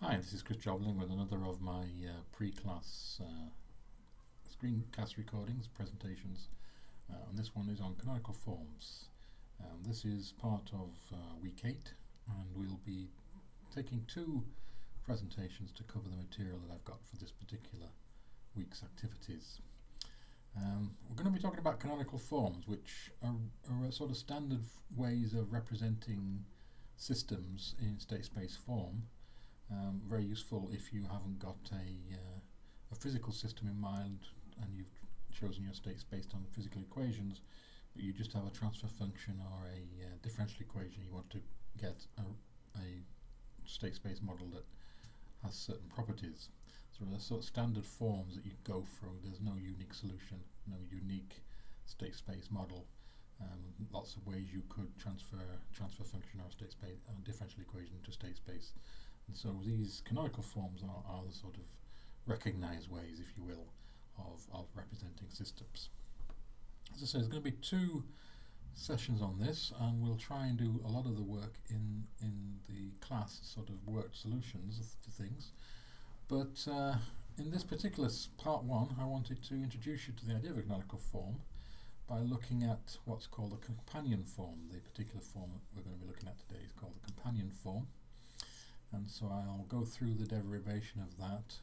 Hi, this is Chris Jobling with another of my uh, pre-class uh, screencast recordings, presentations, uh, and this one is on canonical forms. Um, this is part of uh, week 8 and we'll be taking two presentations to cover the material that I've got for this particular week's activities. Um, we're going to be talking about canonical forms which are, are sort of standard ways of representing systems in state space form um, very useful if you haven't got a, uh, a physical system in mind and you've chosen your states based on physical equations, but you just have a transfer function or a uh, differential equation you want to get a, a state space model that has certain properties. So there are sort of standard forms that you go through. There's no unique solution, no unique state space model. Um, lots of ways you could transfer transfer function or state space uh, differential equation to state space. And so these canonical forms are, are the sort of recognized ways, if you will, of, of representing systems. As I say, there's going to be two sessions on this and we'll try and do a lot of the work in in the class sort of worked solutions to things. But uh, in this particular part one I wanted to introduce you to the idea of a canonical form by looking at what's called a companion form. The particular form that we're going to be looking at today is called the companion form and so I'll go through the derivation of that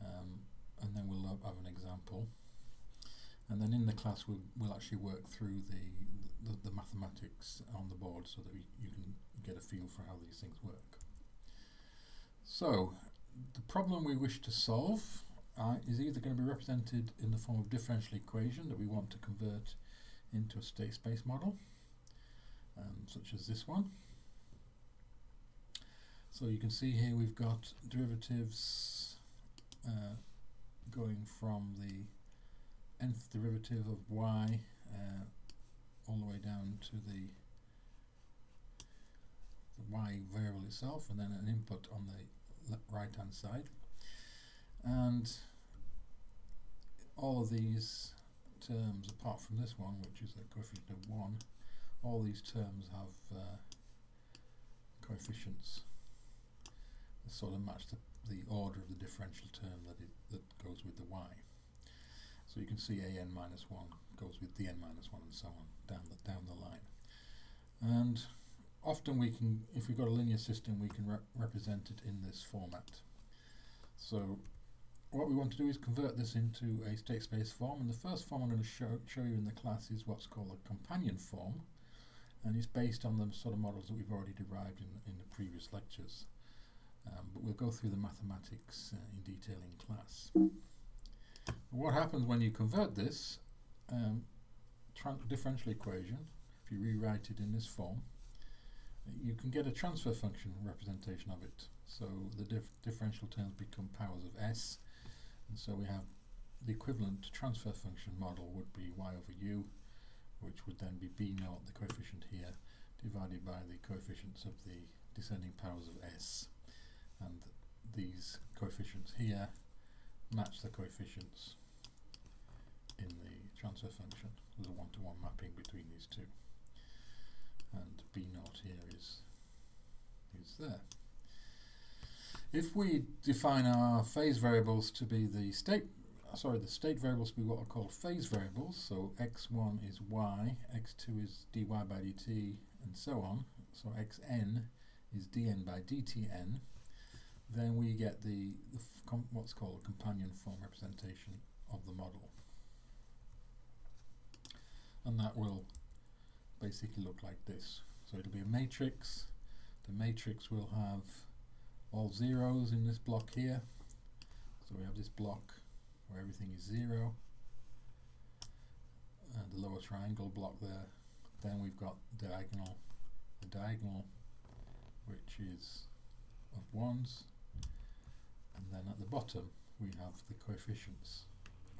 um, and then we'll have an example and then in the class we'll, we'll actually work through the, the, the mathematics on the board so that we, you can get a feel for how these things work. So the problem we wish to solve uh, is either going to be represented in the form of differential equation that we want to convert into a state space model um, such as this one so you can see here we've got derivatives uh, going from the nth derivative of y uh, all the way down to the, the y variable itself and then an input on the right hand side. And all of these terms apart from this one which is a coefficient of 1 all these terms have uh, coefficients sort of match the, the order of the differential term that it that goes with the y. So you can see a n minus 1 goes with the n minus 1 and so on down the, down the line. And often we can, if we've got a linear system, we can re represent it in this format. So what we want to do is convert this into a state space form and the first form I'm going to show, show you in the class is what's called a companion form and it's based on the sort of models that we've already derived in, in the previous lectures. Um, but we'll go through the mathematics uh, in detail in class. What happens when you convert this um, differential equation, if you rewrite it in this form, you can get a transfer function representation of it. So the dif differential terms become powers of s, and so we have the equivalent transfer function model would be y over u, which would then be b naught, the coefficient here, divided by the coefficients of the descending powers of s and these coefficients here match the coefficients in the transfer function. There's a one-to-one -one mapping between these two. And B naught here is, is there. If we define our phase variables to be the state, sorry, the state variables to be what are called phase variables, so x1 is y, x2 is dy by dt, and so on, so xn is dn by dtn, then we get the, the what's called a companion form representation of the model. And that will basically look like this. So it'll be a matrix. The matrix will have all zeros in this block here. So we have this block where everything is zero. Uh, the lower triangle block there. Then we've got diagonal, the diagonal, which is of ones and then at the bottom we have the coefficients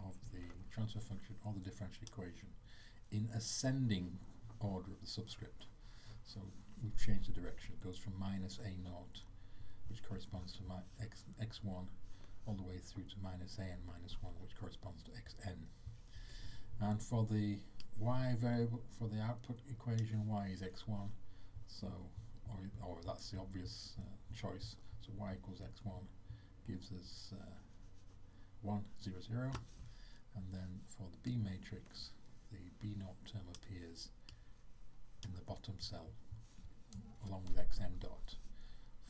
of the transfer function or the differential equation in ascending order of the subscript. So we've changed the direction. It goes from minus a naught, which corresponds to x, x1, all the way through to minus a n minus 1, which corresponds to xn. And for the y variable, for the output equation, y is x1, so or, or that's the obvious uh, choice. So y equals x1 gives us uh, 1, 0, 0 and then for the B matrix the B naught term appears in the bottom cell along with xn dot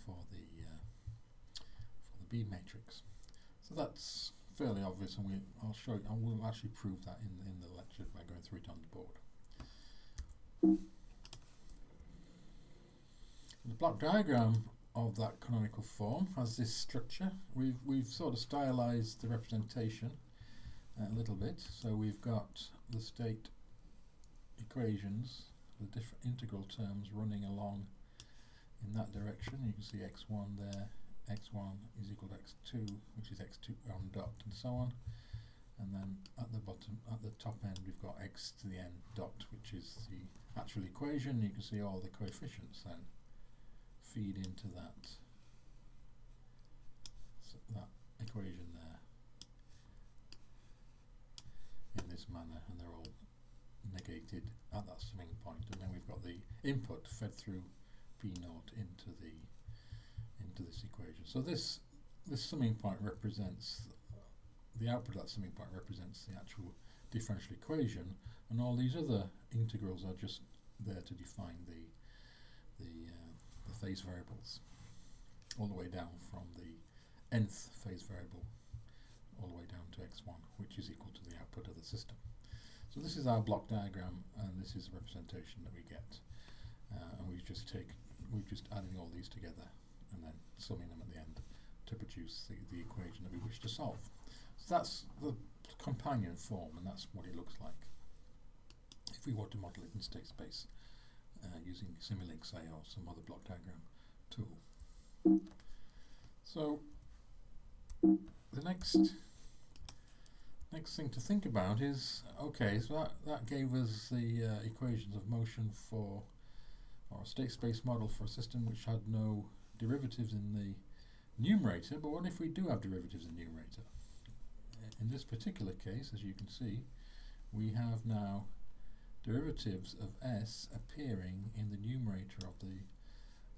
for the uh, for the B matrix. So that's fairly obvious and we I'll show you I will actually prove that in in the lecture by going through it on the board. The block diagram of that canonical form has this structure. We've we've sort of stylized the representation a little bit. So we've got the state equations, the different integral terms running along in that direction. You can see x1 there, x1 is equal to x2, which is x2 on dot, and so on. And then at the bottom, at the top end, we've got x to the n dot, which is the actual equation. You can see all the coefficients then feed into that that equation there in this manner, and they're all negated at that summing point. And then we've got the input fed through b naught into the into this equation. So this this summing point represents the output of that summing point represents the actual differential equation, and all these other integrals are just there to define the the, uh, the phase variables, all the way down from the nth phase variable all the way down to x1, which is equal to the output of the system. So this is our block diagram, and this is the representation that we get. Uh, and we just take, we're just adding all these together, and then summing them at the end to produce the, the equation that we wish to solve. So that's the companion form, and that's what it looks like if we want to model it in state space uh, using Simulink, say, or some other block diagram tool. So the next next thing to think about is okay, so that, that gave us the uh, equations of motion for or a state space model for a system which had no derivatives in the numerator, but what if we do have derivatives in the numerator? In this particular case, as you can see, we have now derivatives of s appearing in the numerator of the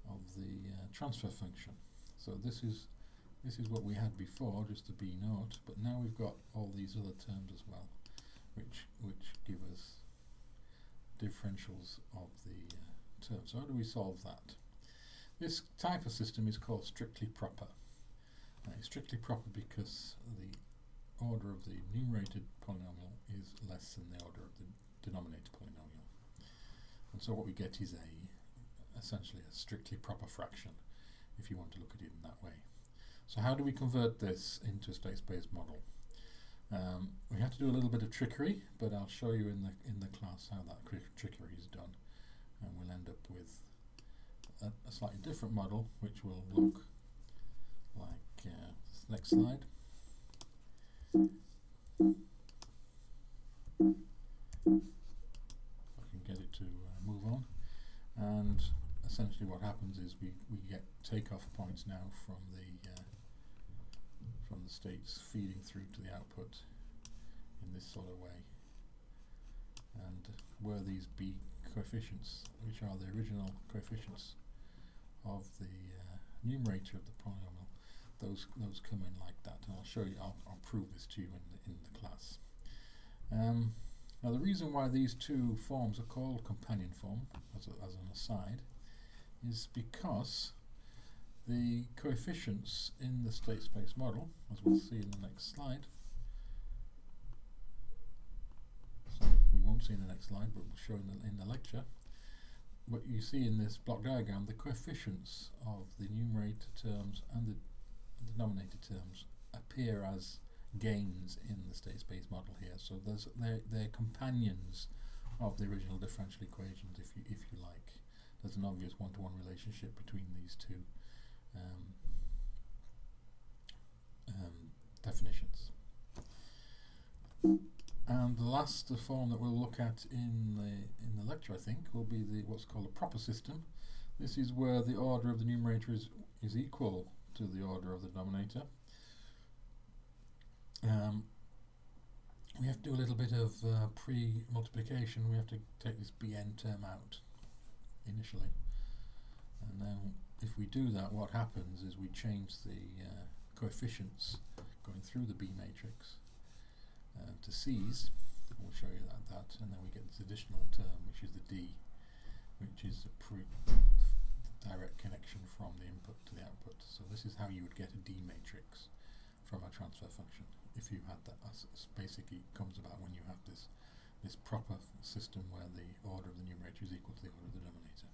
of the uh, transfer function. So this is this is what we had before, just the b naught, but now we've got all these other terms as well, which which give us differentials of the uh, terms. So how do we solve that? This type of system is called strictly proper. Uh, it's strictly proper because the order of the numerated polynomial is less than the order of the denominator polynomial. And so what we get is a essentially a strictly proper fraction if you want to look at it in that way. So how do we convert this into a state-space model? Um, we have to do a little bit of trickery, but I'll show you in the in the class how that trickery is done, and we'll end up with a, a slightly different model, which will look like uh, next slide. I can get it to uh, move on. And essentially what happens is we, we get takeoff points now from the uh, from the states feeding through to the output in this sort of way. And where these B coefficients, which are the original coefficients of the uh, numerator of the polynomial, those those come in like that. And I'll show you, I'll, I'll prove this to you in the, in the class. Um, now the reason why these two forms are called companion form, as, a, as an aside, is because the coefficients in the state space model, as we'll see in the next slide, so we won't see in the next slide, but we'll show in the, in the lecture, what you see in this block diagram, the coefficients of the numerator terms and the denominator terms appear as gains in the state space model here. So there's they're, they're companions of the original differential equations, if you if you like. There's an obvious one-to-one -one relationship between these two um, um, definitions. And the last form that we'll look at in the in the lecture, I think, will be the what's called a proper system. This is where the order of the numerator is is equal to the order of the denominator. Um, we have to do a little bit of uh, pre-multiplication. We have to take this bn term out initially, and then if we do that, what happens is we change the uh, coefficients going through the B matrix uh, to C's. We'll show you that, that, and then we get this additional term, which is the D, which is the direct connection from the input to the output. So this is how you would get a D matrix from a transfer function if you had that. As basically comes about when you have this this proper system where the order of the numerator is equal to the order of the denominator.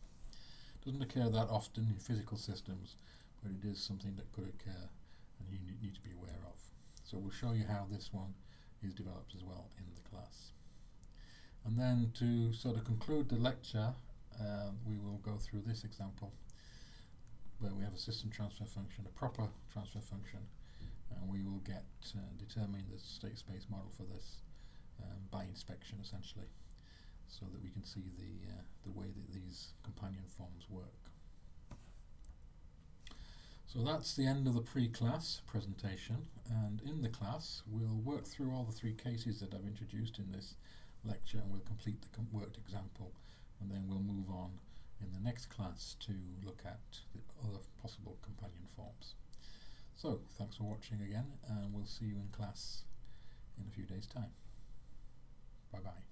Doesn't occur that often in physical systems, but it is something that could occur and you need to be aware of. So we'll show you how this one is developed as well in the class. And then to sort of conclude the lecture, uh, we will go through this example where we have a system transfer function, a proper transfer function, and we will get uh, determine the state space model for this um, by inspection essentially so that we can see the uh, the way that these companion forms work. So that's the end of the pre-class presentation and in the class we'll work through all the three cases that I've introduced in this lecture and we'll complete the com worked example and then we'll move on in the next class to look at the other possible companion forms. So thanks for watching again and we'll see you in class in a few days time. Bye bye.